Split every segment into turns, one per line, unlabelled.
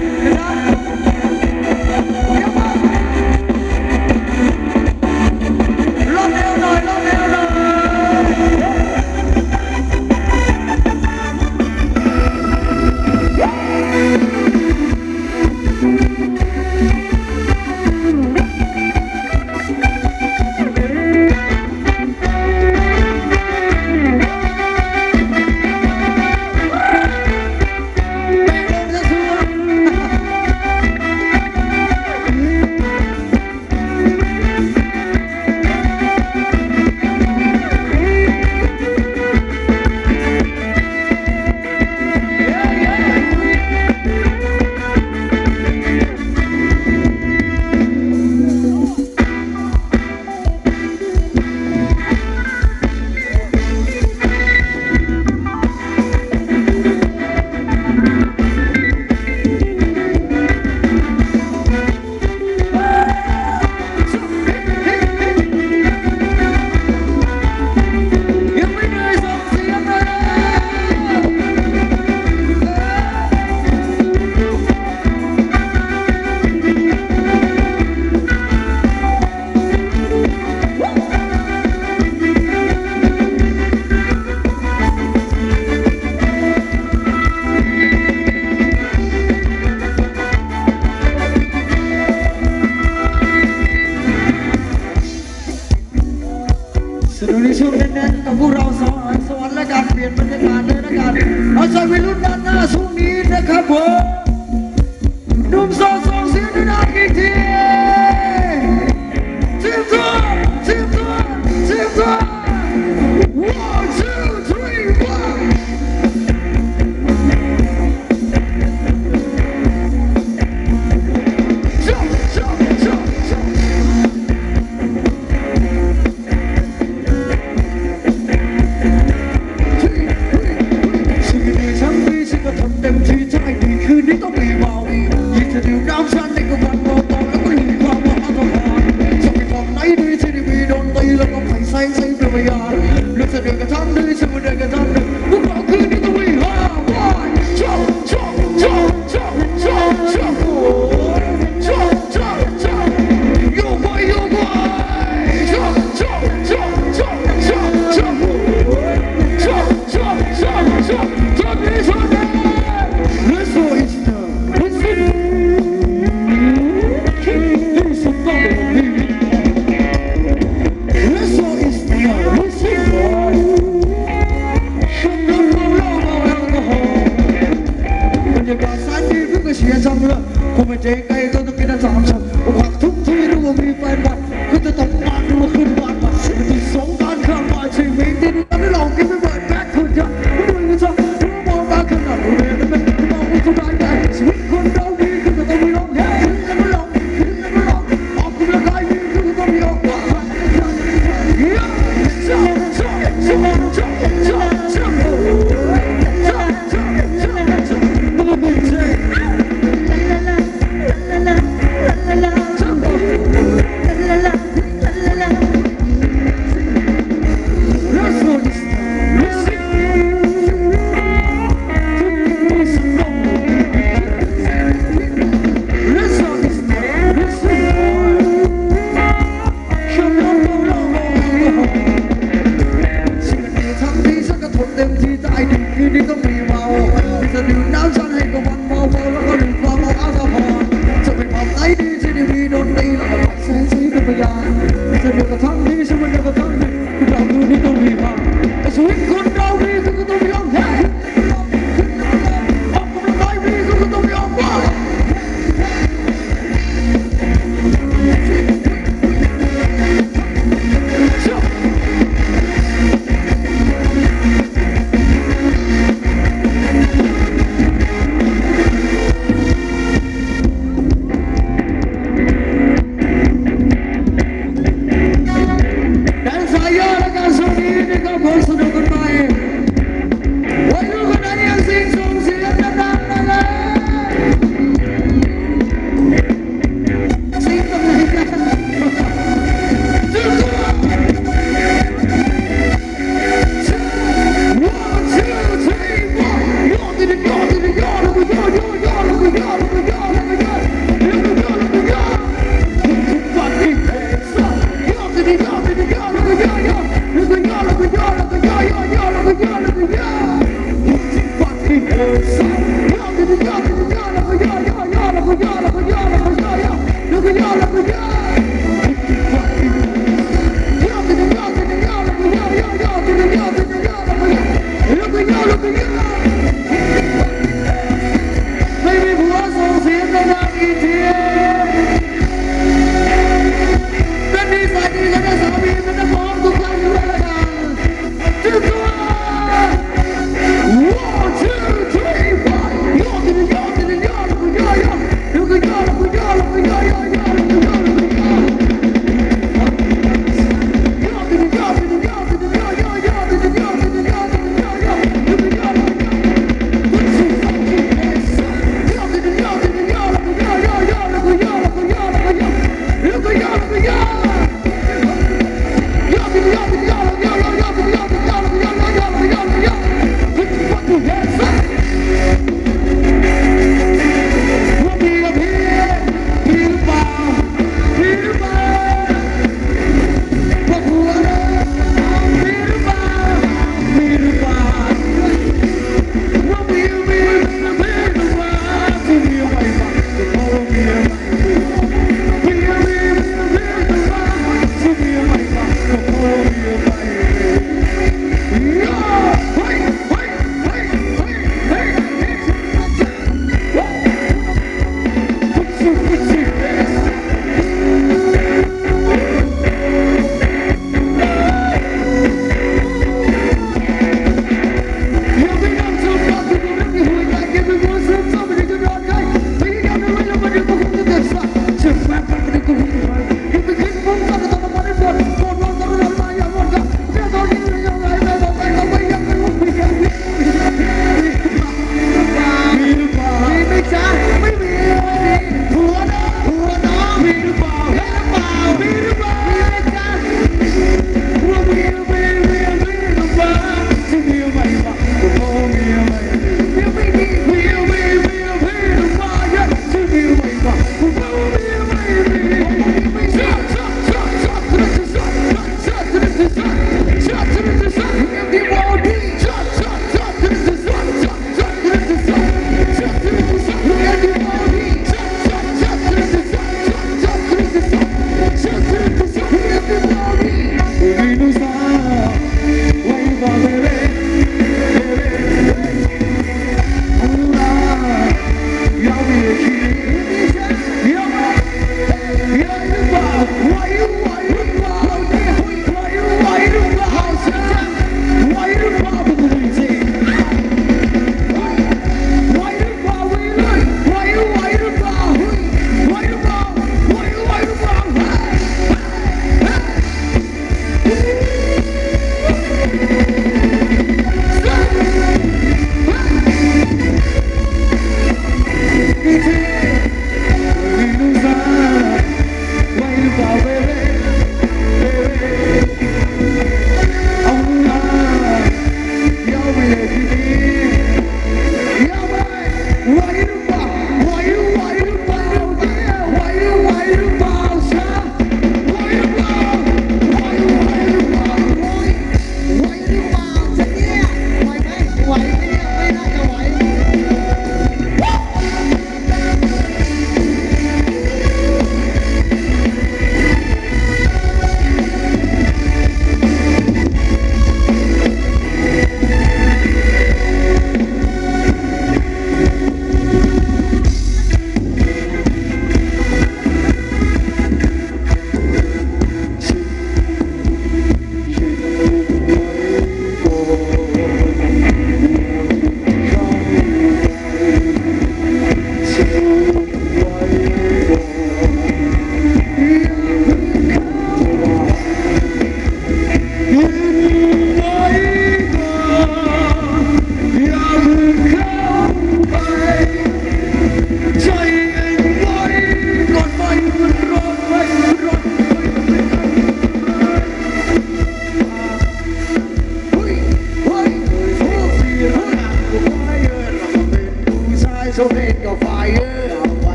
Good night. สนุกในช่วงแน่นกับพวกเราสอยสวรรค์และการเปลี่ยนบรรยากาศเลยนะครับเราใจวัยรุ่นด้านหน้าช่วงนี้นะครับผมหนุ่มโสดส่งเสียงด้วยนะอีกที say say to me yar Lütfen öge tan, lütfen öge tan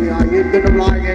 thì ai yên cái năm lai nghe